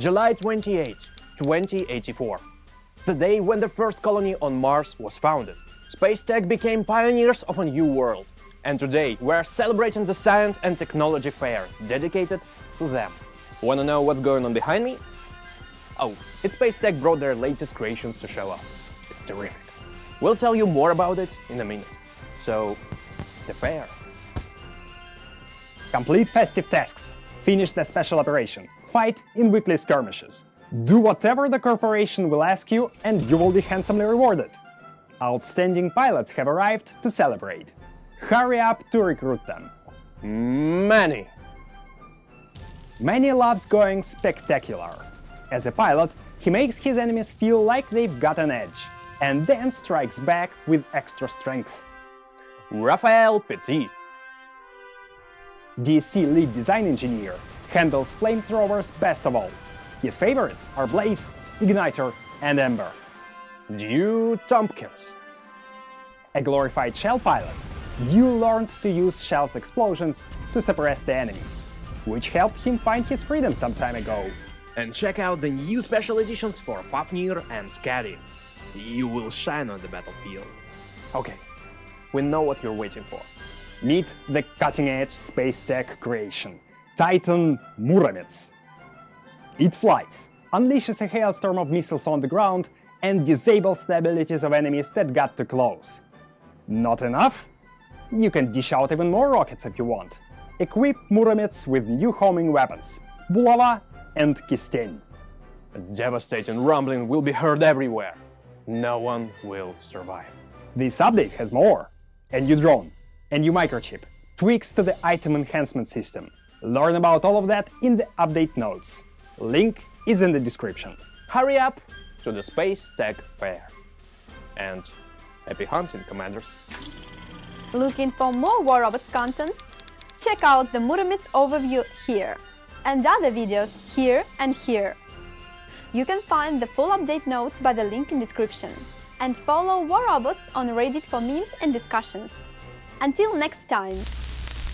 July 28, 2084. The day when the first colony on Mars was founded. Space Tech became pioneers of a new world. And today we're celebrating the Science and Technology Fair dedicated to them. Wanna know what's going on behind me? Oh, it's Space Tech brought their latest creations to show off. It's terrific. We'll tell you more about it in a minute. So, the fair. Complete festive tasks. Finish the special operation. Fight in weekly skirmishes. Do whatever the corporation will ask you and you will be handsomely rewarded. Outstanding pilots have arrived to celebrate. Hurry up to recruit them. Many. Manny loves going spectacular. As a pilot, he makes his enemies feel like they've got an edge, and then strikes back with extra strength. Raphael Petit. DC lead design engineer handles flamethrowers best of all. His favorites are Blaze, Igniter, and Ember. Dew Tompkins. A glorified shell pilot, Dew learned to use Shell's explosions to suppress the enemies, which helped him find his freedom some time ago. And check out the new special editions for Fafnir and Skadi. You will shine on the battlefield. Okay, we know what you're waiting for. Meet the cutting-edge space tech creation, Titan Muromets. It flies, unleashes a hailstorm of missiles on the ground, and disables the abilities of enemies that got too close. Not enough? You can dish out even more rockets if you want. Equip Muromets with new homing weapons, Bulava and Kisten. A devastating rumbling will be heard everywhere. No one will survive. This update has more. A new drone, a new microchip, tweaks to the item enhancement system. Learn about all of that in the update notes. Link is in the description. Hurry up to the Space Tech Fair. And happy hunting, Commanders! Looking for more War Robots content? Check out the Muromets overview here and other videos here and here. You can find the full update notes by the link in description. And follow War Robots on Reddit for memes and discussions. Until next time!